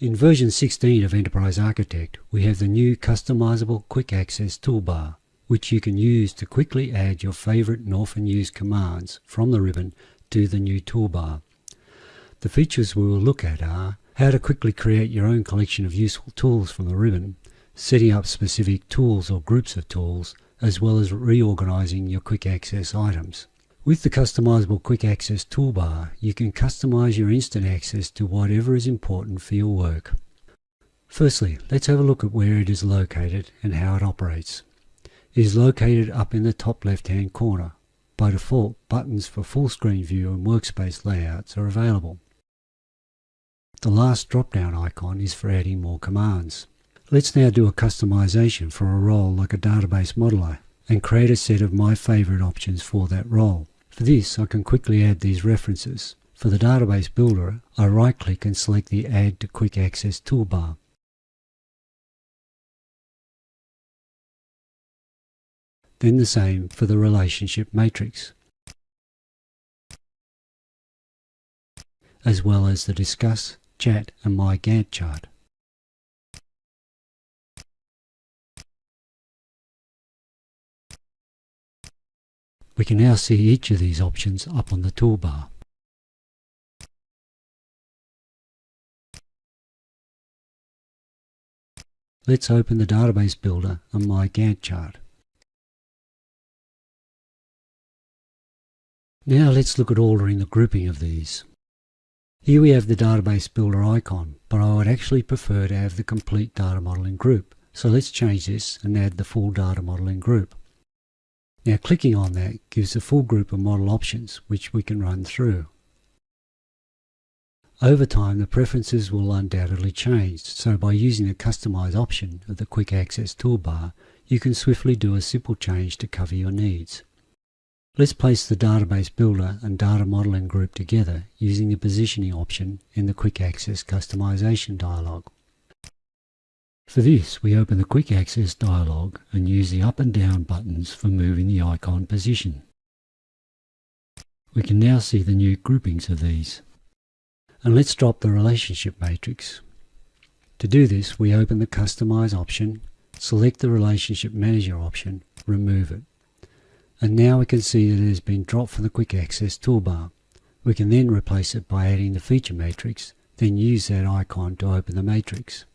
In version 16 of Enterprise Architect, we have the new customizable quick access toolbar, which you can use to quickly add your favorite and often used commands from the ribbon to the new toolbar. The features we will look at are how to quickly create your own collection of useful tools from the ribbon, setting up specific tools or groups of tools, as well as reorganizing your quick access items. With the customizable quick access toolbar, you can customize your instant access to whatever is important for your work. Firstly, let's have a look at where it is located and how it operates. It is located up in the top left hand corner. By default, buttons for full screen view and workspace layouts are available. The last drop down icon is for adding more commands. Let's now do a customization for a role like a database modeler and create a set of my favorite options for that role. For this, I can quickly add these references. For the database builder, I right-click and select the Add to Quick Access toolbar. Then the same for the relationship matrix, as well as the Discuss, Chat and My Gantt chart. We can now see each of these options up on the toolbar. Let's open the Database Builder and My Gantt chart. Now let's look at ordering the grouping of these. Here we have the Database Builder icon, but I would actually prefer to have the complete data modeling group. So let's change this and add the full data modeling group. Now clicking on that gives a full group of model options which we can run through. Over time the preferences will undoubtedly change, so by using the Customize option of the Quick Access toolbar you can swiftly do a simple change to cover your needs. Let's place the Database Builder and Data Modeling group together using the Positioning option in the Quick Access Customization dialog. For this, we open the Quick Access dialog and use the up and down buttons for moving the icon position. We can now see the new groupings of these. And let's drop the relationship matrix. To do this, we open the Customize option, select the Relationship Manager option, remove it. And now we can see that it has been dropped from the Quick Access toolbar. We can then replace it by adding the feature matrix, then use that icon to open the matrix.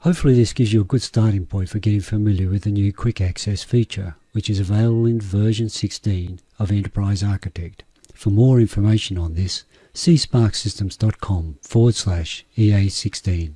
Hopefully this gives you a good starting point for getting familiar with the new Quick Access feature, which is available in version 16 of Enterprise Architect. For more information on this, see sparxsystems.com forward slash EA16.